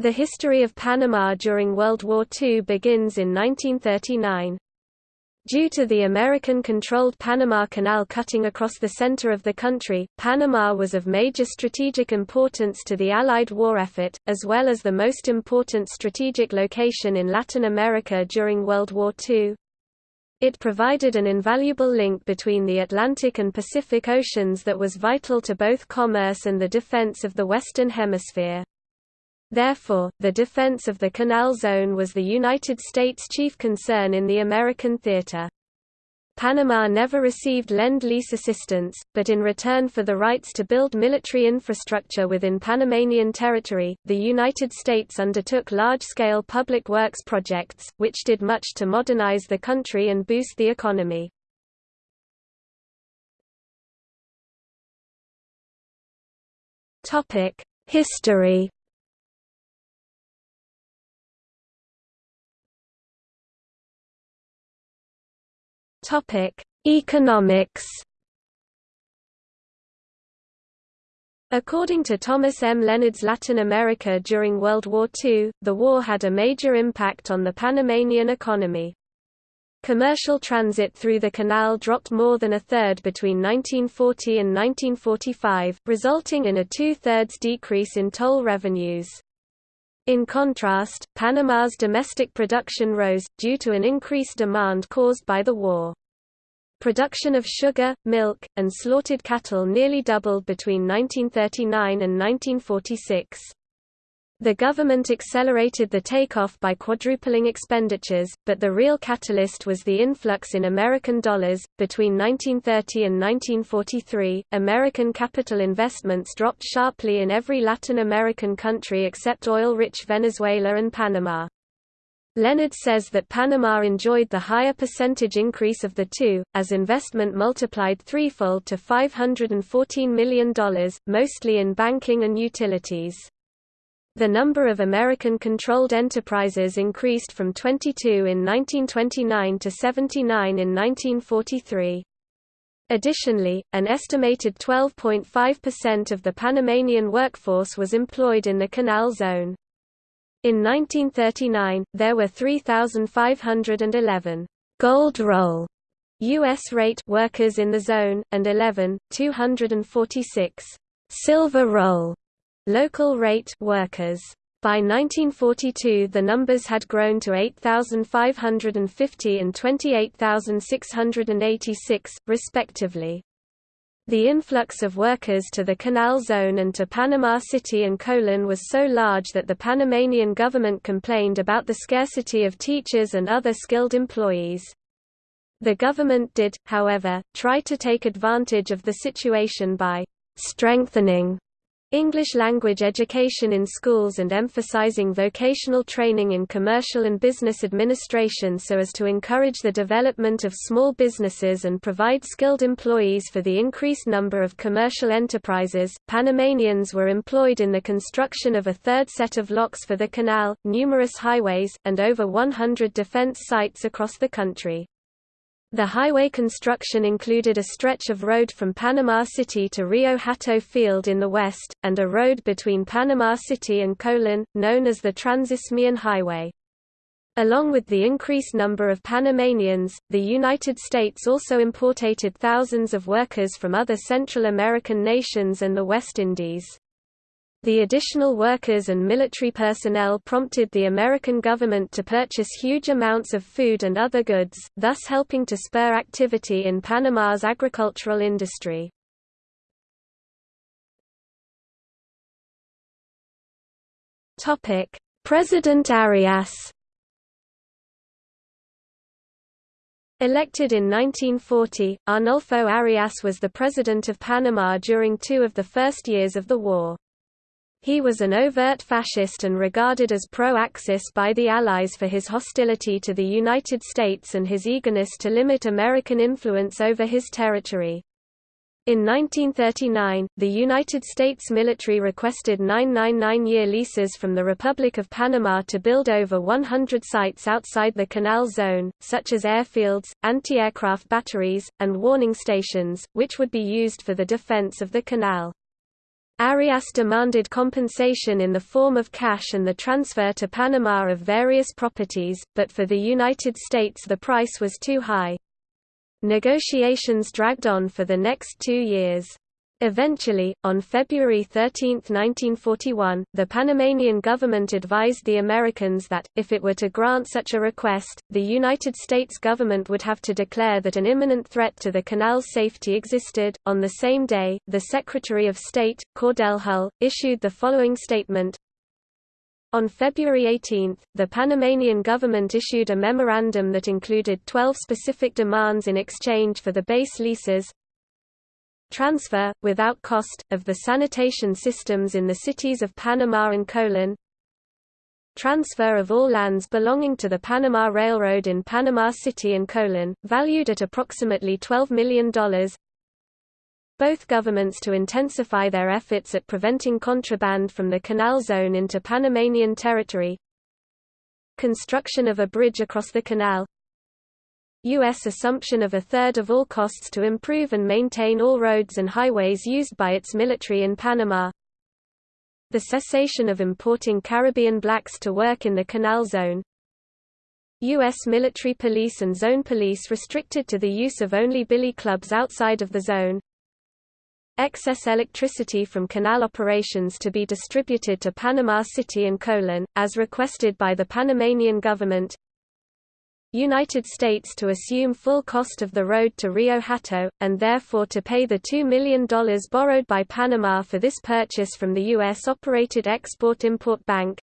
The history of Panama during World War II begins in 1939. Due to the American-controlled Panama Canal cutting across the center of the country, Panama was of major strategic importance to the Allied war effort, as well as the most important strategic location in Latin America during World War II. It provided an invaluable link between the Atlantic and Pacific Oceans that was vital to both commerce and the defense of the Western Hemisphere. Therefore, the defense of the Canal Zone was the United States' chief concern in the American theater. Panama never received Lend-Lease assistance, but in return for the rights to build military infrastructure within Panamanian territory, the United States undertook large-scale public works projects, which did much to modernize the country and boost the economy. History Topic: Economics. According to Thomas M. Leonard's Latin America during World War II, the war had a major impact on the Panamanian economy. Commercial transit through the canal dropped more than a third between 1940 and 1945, resulting in a two-thirds decrease in toll revenues. In contrast, Panama's domestic production rose, due to an increased demand caused by the war. Production of sugar, milk, and slaughtered cattle nearly doubled between 1939 and 1946. The government accelerated the takeoff by quadrupling expenditures, but the real catalyst was the influx in American dollars. Between 1930 and 1943, American capital investments dropped sharply in every Latin American country except oil rich Venezuela and Panama. Leonard says that Panama enjoyed the higher percentage increase of the two, as investment multiplied threefold to $514 million, mostly in banking and utilities. The number of American-controlled enterprises increased from 22 in 1929 to 79 in 1943. Additionally, an estimated 12.5% of the Panamanian workforce was employed in the Canal Zone. In 1939, there were 3,511 gold roll U.S. rate workers in the zone, and 11, 246 silver roll local rate workers. By 1942 the numbers had grown to 8,550 and 28,686, respectively. The influx of workers to the Canal Zone and to Panama City and Colon was so large that the Panamanian government complained about the scarcity of teachers and other skilled employees. The government did, however, try to take advantage of the situation by strengthening English language education in schools and emphasizing vocational training in commercial and business administration so as to encourage the development of small businesses and provide skilled employees for the increased number of commercial enterprises. Panamanians were employed in the construction of a third set of locks for the canal, numerous highways, and over 100 defense sites across the country. The highway construction included a stretch of road from Panama City to Rio Hato Field in the west, and a road between Panama City and Colon, known as the Transisthmian Highway. Along with the increased number of Panamanians, the United States also imported thousands of workers from other Central American nations and the West Indies. The additional workers and military personnel prompted the American government to purchase huge amounts of food and other goods, thus helping to spur activity in Panama's agricultural industry. President Arias Elected in 1940, Arnulfo Arias was the president of Panama during two of the first years of the war. He was an overt fascist and regarded as pro-Axis by the Allies for his hostility to the United States and his eagerness to limit American influence over his territory. In 1939, the United States military requested 999-year leases from the Republic of Panama to build over 100 sites outside the Canal Zone, such as airfields, anti-aircraft batteries, and warning stations, which would be used for the defense of the canal. Arias demanded compensation in the form of cash and the transfer to Panama of various properties, but for the United States the price was too high. Negotiations dragged on for the next two years. Eventually, on February 13, 1941, the Panamanian government advised the Americans that, if it were to grant such a request, the United States government would have to declare that an imminent threat to the canal's safety existed. On the same day, the Secretary of State, Cordell Hull, issued the following statement on February 18, the Panamanian government issued a memorandum that included 12 specific demands in exchange for the base leases, transfer, without cost, of the sanitation systems in the cities of Panama and Colon, transfer of all lands belonging to the Panama Railroad in Panama City and Colon, valued at approximately $12 million, both governments to intensify their efforts at preventing contraband from the canal zone into Panamanian territory, construction of a bridge across the canal, U.S. assumption of a third of all costs to improve and maintain all roads and highways used by its military in Panama. The cessation of importing Caribbean blacks to work in the Canal Zone. U.S. military police and zone police restricted to the use of only billy clubs outside of the zone. Excess electricity from canal operations to be distributed to Panama City and Colon, as requested by the Panamanian government. United States to assume full cost of the road to Rio Hato, and therefore to pay the $2 million borrowed by Panama for this purchase from the U.S.-operated Export-Import Bank.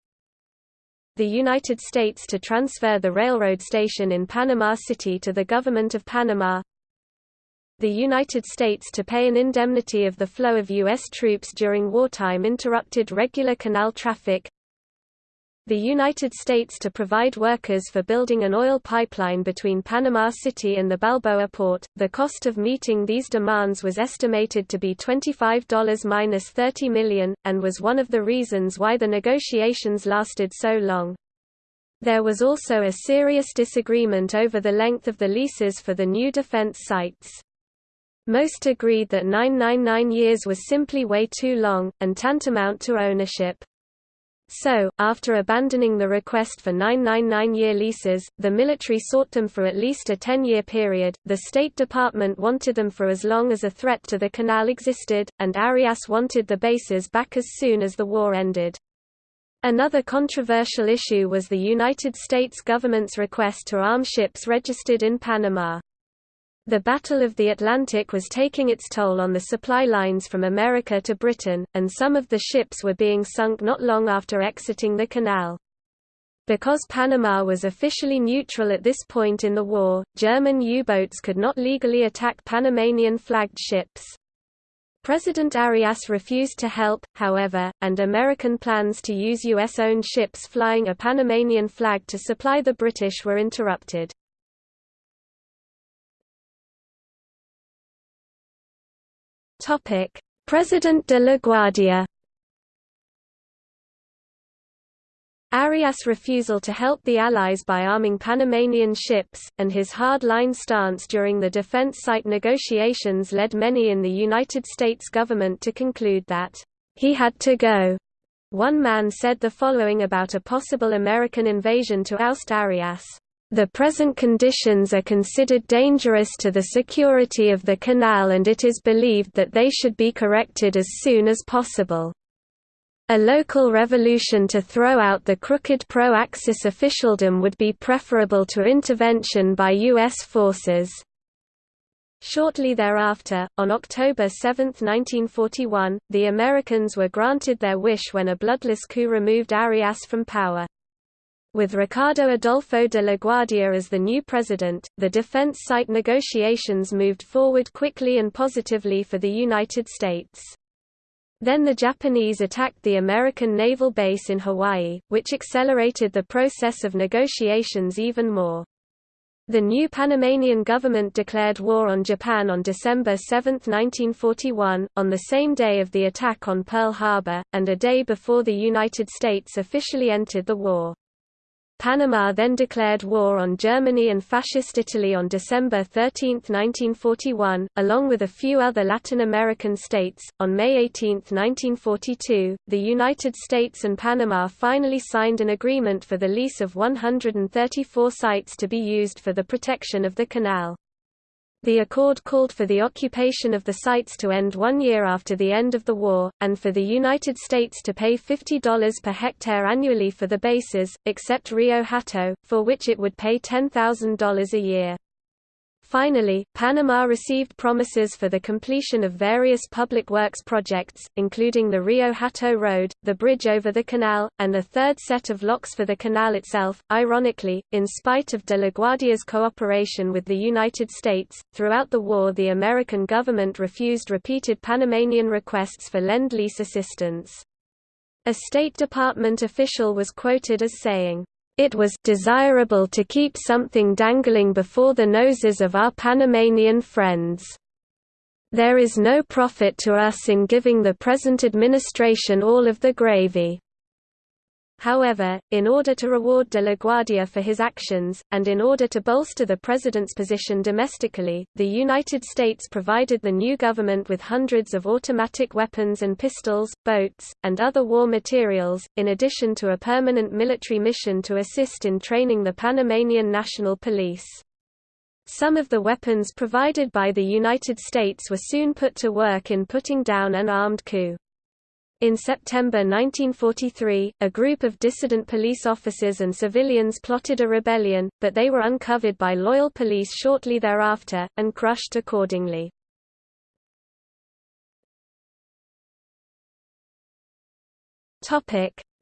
The United States to transfer the railroad station in Panama City to the Government of Panama. The United States to pay an indemnity of the flow of U.S. troops during wartime interrupted regular canal traffic, the United States to provide workers for building an oil pipeline between Panama City and the Balboa port. The cost of meeting these demands was estimated to be $25 minus 30 million, and was one of the reasons why the negotiations lasted so long. There was also a serious disagreement over the length of the leases for the new defense sites. Most agreed that 999 years was simply way too long, and tantamount to ownership. So, after abandoning the request for 999-year leases, the military sought them for at least a 10-year period, the State Department wanted them for as long as a threat to the canal existed, and Arias wanted the bases back as soon as the war ended. Another controversial issue was the United States government's request to arm ships registered in Panama. The Battle of the Atlantic was taking its toll on the supply lines from America to Britain, and some of the ships were being sunk not long after exiting the canal. Because Panama was officially neutral at this point in the war, German U-boats could not legally attack Panamanian-flagged ships. President Arias refused to help, however, and American plans to use U.S.-owned ships flying a Panamanian flag to supply the British were interrupted. Topic: President de la Guardia. Arias' refusal to help the Allies by arming Panamanian ships, and his hard-line stance during the defense site negotiations led many in the United States government to conclude that, "...he had to go." One man said the following about a possible American invasion to oust Arias. The present conditions are considered dangerous to the security of the canal and it is believed that they should be corrected as soon as possible. A local revolution to throw out the crooked pro-Axis officialdom would be preferable to intervention by U.S. forces. Shortly thereafter, on October 7, 1941, the Americans were granted their wish when a bloodless coup removed Arias from power. With Ricardo Adolfo de la Guardia as the new president, the defense site negotiations moved forward quickly and positively for the United States. Then the Japanese attacked the American naval base in Hawaii, which accelerated the process of negotiations even more. The new Panamanian government declared war on Japan on December 7, 1941, on the same day of the attack on Pearl Harbor, and a day before the United States officially entered the war. Panama then declared war on Germany and Fascist Italy on December 13, 1941, along with a few other Latin American states. On May 18, 1942, the United States and Panama finally signed an agreement for the lease of 134 sites to be used for the protection of the canal. The accord called for the occupation of the sites to end one year after the end of the war, and for the United States to pay $50 per hectare annually for the bases, except Rio Hato, for which it would pay $10,000 a year. Finally, Panama received promises for the completion of various public works projects, including the Rio Hato Road, the bridge over the canal, and a third set of locks for the canal itself. Ironically, in spite of de la Guardia's cooperation with the United States, throughout the war the American government refused repeated Panamanian requests for Lend-Lease assistance. A State Department official was quoted as saying, it was desirable to keep something dangling before the noses of our Panamanian friends. There is no profit to us in giving the present administration all of the gravy. However, in order to reward de la Guardia for his actions, and in order to bolster the president's position domestically, the United States provided the new government with hundreds of automatic weapons and pistols, boats, and other war materials, in addition to a permanent military mission to assist in training the Panamanian National Police. Some of the weapons provided by the United States were soon put to work in putting down an armed coup. In September 1943, a group of dissident police officers and civilians plotted a rebellion, but they were uncovered by loyal police shortly thereafter, and crushed accordingly.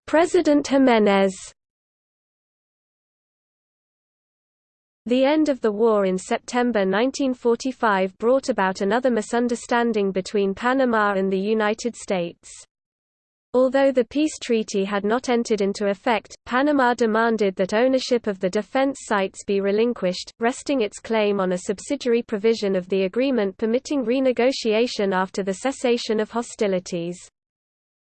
President Jiménez The end of the war in September 1945 brought about another misunderstanding between Panama and the United States. Although the peace treaty had not entered into effect, Panama demanded that ownership of the defense sites be relinquished, resting its claim on a subsidiary provision of the agreement permitting renegotiation after the cessation of hostilities.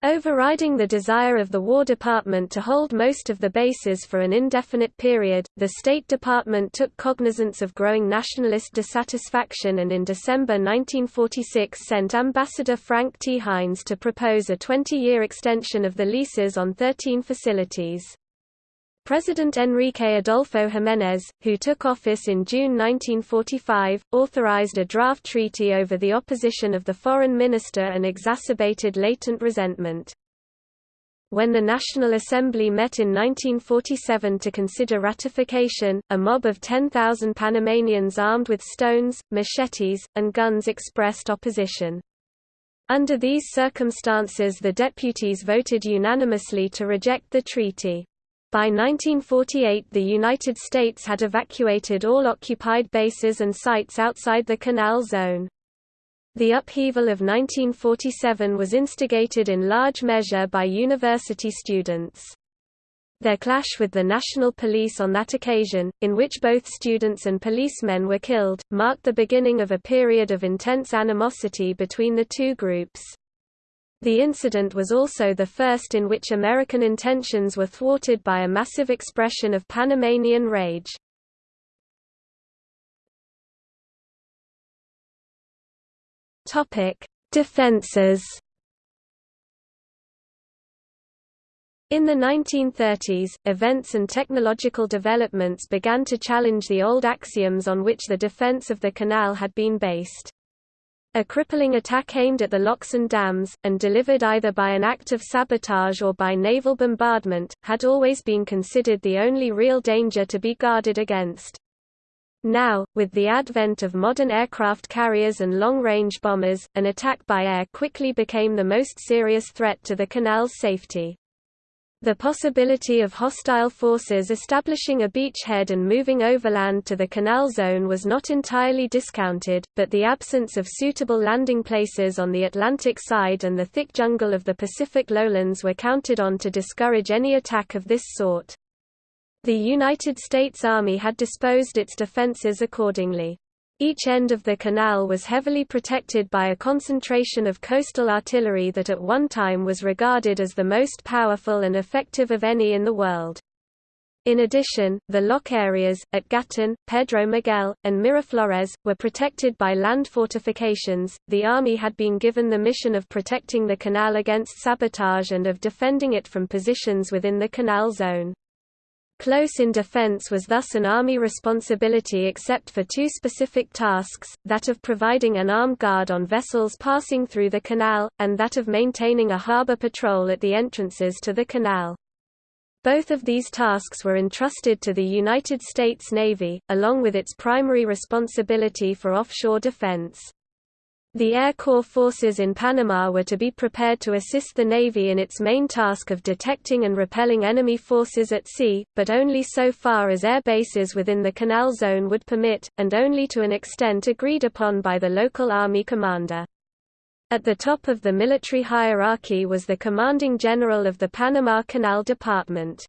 Overriding the desire of the War Department to hold most of the bases for an indefinite period, the State Department took cognizance of growing nationalist dissatisfaction and in December 1946 sent Ambassador Frank T. Hines to propose a 20-year extension of the leases on 13 facilities. President Enrique Adolfo Jiménez, who took office in June 1945, authorized a draft treaty over the opposition of the foreign minister and exacerbated latent resentment. When the National Assembly met in 1947 to consider ratification, a mob of 10,000 Panamanians armed with stones, machetes, and guns expressed opposition. Under these circumstances the deputies voted unanimously to reject the treaty. By 1948 the United States had evacuated all occupied bases and sites outside the Canal Zone. The upheaval of 1947 was instigated in large measure by university students. Their clash with the National Police on that occasion, in which both students and policemen were killed, marked the beginning of a period of intense animosity between the two groups. The incident was also the first in which American intentions were thwarted by a massive expression of Panamanian rage. Defenses In the 1930s, events and technological developments began to challenge the old axioms on which the defense of the canal had been based. A crippling attack aimed at the locks and dams, and delivered either by an act of sabotage or by naval bombardment, had always been considered the only real danger to be guarded against. Now, with the advent of modern aircraft carriers and long-range bombers, an attack by air quickly became the most serious threat to the canal's safety. The possibility of hostile forces establishing a beachhead and moving overland to the canal zone was not entirely discounted, but the absence of suitable landing places on the Atlantic side and the thick jungle of the Pacific lowlands were counted on to discourage any attack of this sort. The United States Army had disposed its defenses accordingly. Each end of the canal was heavily protected by a concentration of coastal artillery that at one time was regarded as the most powerful and effective of any in the world. In addition, the lock areas, at Gatun, Pedro Miguel, and Miraflores, were protected by land fortifications. The Army had been given the mission of protecting the canal against sabotage and of defending it from positions within the canal zone. Close in defense was thus an Army responsibility except for two specific tasks, that of providing an armed guard on vessels passing through the canal, and that of maintaining a harbor patrol at the entrances to the canal. Both of these tasks were entrusted to the United States Navy, along with its primary responsibility for offshore defense. The Air Corps forces in Panama were to be prepared to assist the Navy in its main task of detecting and repelling enemy forces at sea, but only so far as air bases within the canal zone would permit, and only to an extent agreed upon by the local Army commander. At the top of the military hierarchy was the commanding general of the Panama Canal Department.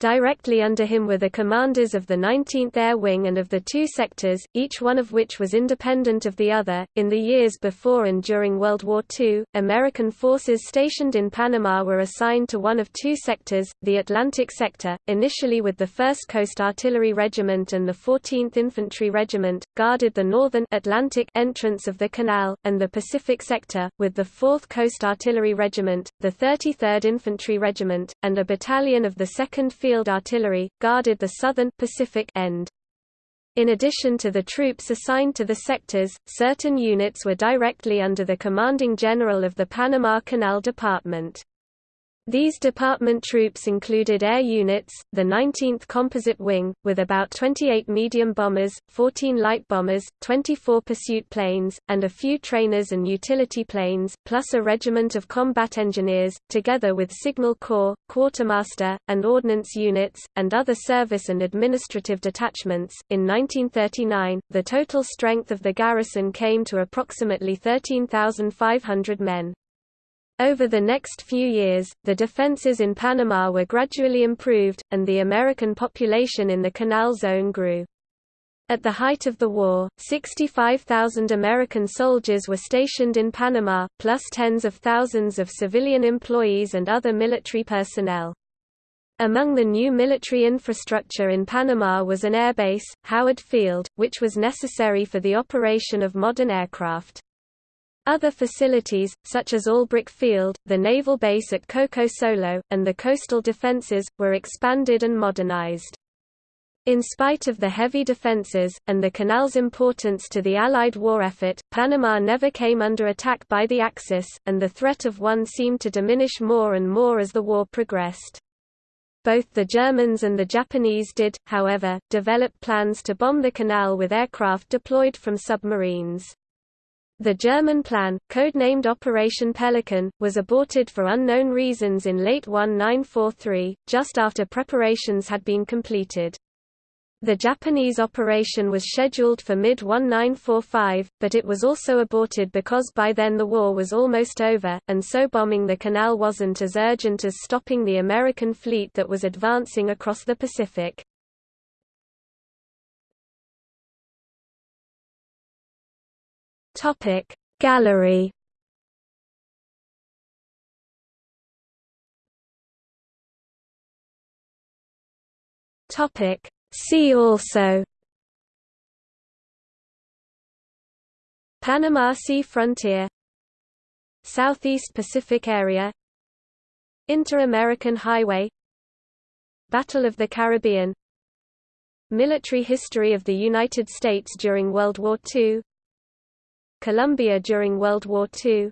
Directly under him were the commanders of the 19th Air Wing and of the two sectors, each one of which was independent of the other. In the years before and during World War II, American forces stationed in Panama were assigned to one of two sectors, the Atlantic Sector, initially with the 1st Coast Artillery Regiment and the 14th Infantry Regiment, guarded the northern Atlantic entrance of the canal, and the Pacific Sector, with the 4th Coast Artillery Regiment, the 33rd Infantry Regiment, and a battalion of the 2nd Field Artillery, guarded the southern Pacific end. In addition to the troops assigned to the sectors, certain units were directly under the commanding general of the Panama Canal Department. These department troops included air units, the 19th Composite Wing, with about 28 medium bombers, 14 light bombers, 24 pursuit planes, and a few trainers and utility planes, plus a regiment of combat engineers, together with Signal Corps, Quartermaster, and Ordnance units, and other service and administrative detachments. In 1939, the total strength of the garrison came to approximately 13,500 men. Over the next few years, the defenses in Panama were gradually improved, and the American population in the Canal Zone grew. At the height of the war, 65,000 American soldiers were stationed in Panama, plus tens of thousands of civilian employees and other military personnel. Among the new military infrastructure in Panama was an airbase, Howard Field, which was necessary for the operation of modern aircraft. Other facilities, such as Albrook Field, the naval base at Coco Solo, and the coastal defenses, were expanded and modernized. In spite of the heavy defenses, and the canal's importance to the Allied war effort, Panama never came under attack by the Axis, and the threat of one seemed to diminish more and more as the war progressed. Both the Germans and the Japanese did, however, develop plans to bomb the canal with aircraft deployed from submarines. The German plan, codenamed Operation Pelican, was aborted for unknown reasons in late 1943, just after preparations had been completed. The Japanese operation was scheduled for mid-1945, but it was also aborted because by then the war was almost over, and so bombing the canal wasn't as urgent as stopping the American fleet that was advancing across the Pacific. Topic. Gallery. Topic. See also. Panama Sea frontier. Southeast Pacific area. Inter-American Highway. Battle of the Caribbean. Military history of the United States during World War II Colombia during World War II